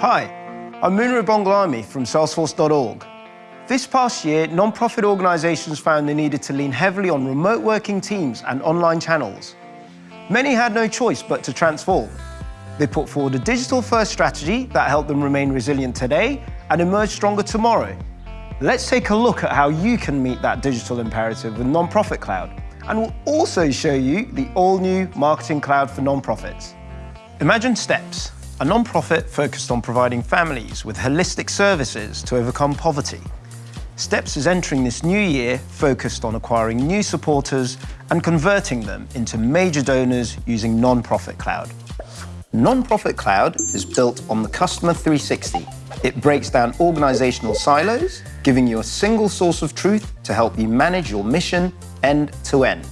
Hi, I'm Munro Bonglami from Salesforce.org. This past year, non-profit organisations found they needed to lean heavily on remote working teams and online channels. Many had no choice but to transform. They put forward a digital-first strategy that helped them remain resilient today and emerge stronger tomorrow. Let's take a look at how you can meet that digital imperative with Non-Profit Cloud. And we'll also show you the all-new Marketing Cloud for nonprofits. Imagine Steps, a non-profit focused on providing families with holistic services to overcome poverty. Steps is entering this new year focused on acquiring new supporters and converting them into major donors using Non-Profit Cloud. Non-Profit Cloud is built on the Customer 360. It breaks down organizational silos, giving you a single source of truth to help you manage your mission end to end.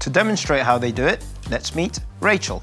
To demonstrate how they do it, let's meet Rachel.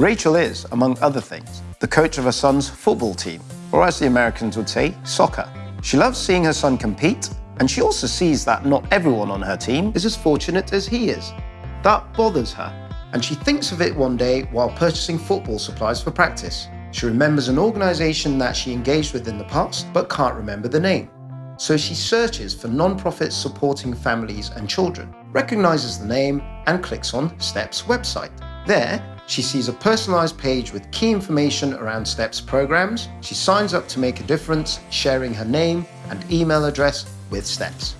Rachel is, among other things, the coach of her son's football team, or as the Americans would say, soccer. She loves seeing her son compete, and she also sees that not everyone on her team is as fortunate as he is. That bothers her, and she thinks of it one day while purchasing football supplies for practice. She remembers an organisation that she engaged with in the past, but can't remember the name. So she searches for non-profits supporting families and children, recognises the name, and clicks on STEP's website. There, she sees a personalized page with key information around STEP's programs. She signs up to make a difference, sharing her name and email address with STEPS.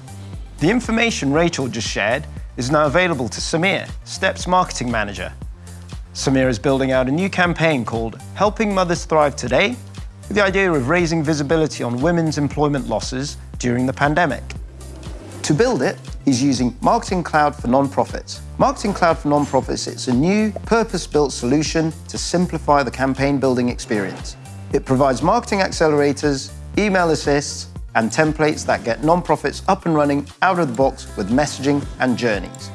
The information Rachel just shared is now available to Samir, STEP's marketing manager. Samir is building out a new campaign called Helping Mothers Thrive Today, with the idea of raising visibility on women's employment losses during the pandemic. To build it, he's using Marketing Cloud for Nonprofits. Marketing Cloud for Nonprofits is a new, purpose-built solution to simplify the campaign building experience. It provides marketing accelerators, email assists, and templates that get nonprofits up and running out of the box with messaging and journeys.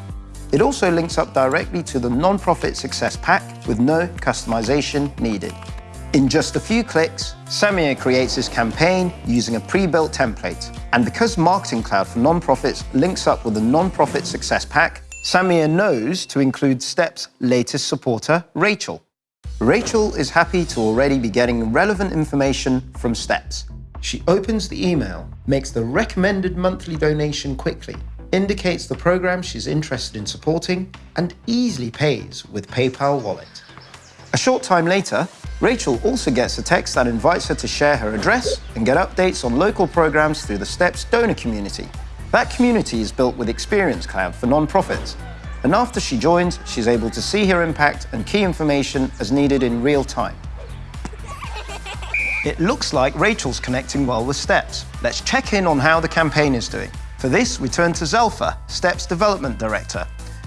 It also links up directly to the Nonprofit Success Pack with no customization needed. In just a few clicks, Samir creates his campaign using a pre-built template. And because Marketing Cloud for Nonprofits links up with the Nonprofit Success Pack, Samir knows to include STEP's latest supporter, Rachel. Rachel is happy to already be getting relevant information from STEPS. She opens the email, makes the recommended monthly donation quickly, indicates the program she's interested in supporting, and easily pays with PayPal Wallet. A short time later, Rachel also gets a text that invites her to share her address and get updates on local programs through the STEPS donor community. That community is built with Experience Cloud for nonprofits. And after she joins, she's able to see her impact and key information as needed in real time. It looks like Rachel's connecting well with STEPS. Let's check in on how the campaign is doing. For this, we turn to Zelfa, STEPS Development Director,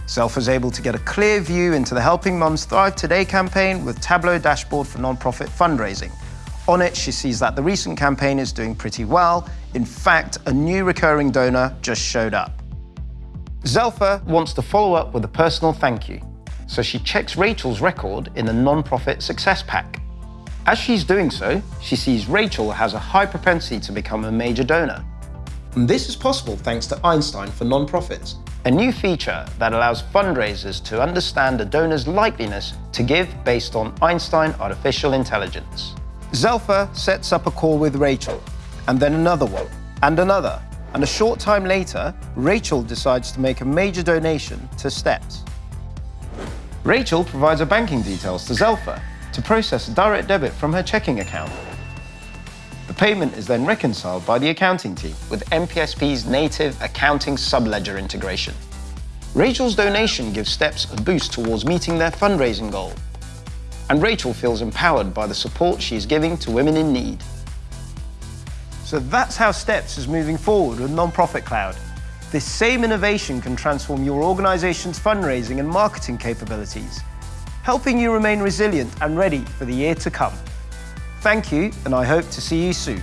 Zelfa is able to get a clear view into the Helping Mums Thrive Today campaign with Tableau dashboard for nonprofit fundraising. On it, she sees that the recent campaign is doing pretty well. In fact, a new recurring donor just showed up. Zelfa wants to follow up with a personal thank you, so she checks Rachel's record in the Nonprofit Success Pack. As she's doing so, she sees Rachel has a high propensity to become a major donor. And this is possible thanks to Einstein for nonprofits, a new feature that allows fundraisers to understand a donor's likeliness to give based on Einstein artificial intelligence. Zelfa sets up a call with Rachel, and then another one, and another. And a short time later, Rachel decides to make a major donation to STEPS. Rachel provides her banking details to Zelfa to process a direct debit from her checking account. Payment is then reconciled by the accounting team with NPSP's native accounting subledger integration. Rachel's donation gives Steps a boost towards meeting their fundraising goal. And Rachel feels empowered by the support she is giving to women in need. So that's how Steps is moving forward with Nonprofit Cloud. This same innovation can transform your organization's fundraising and marketing capabilities, helping you remain resilient and ready for the year to come. Thank you, and I hope to see you soon.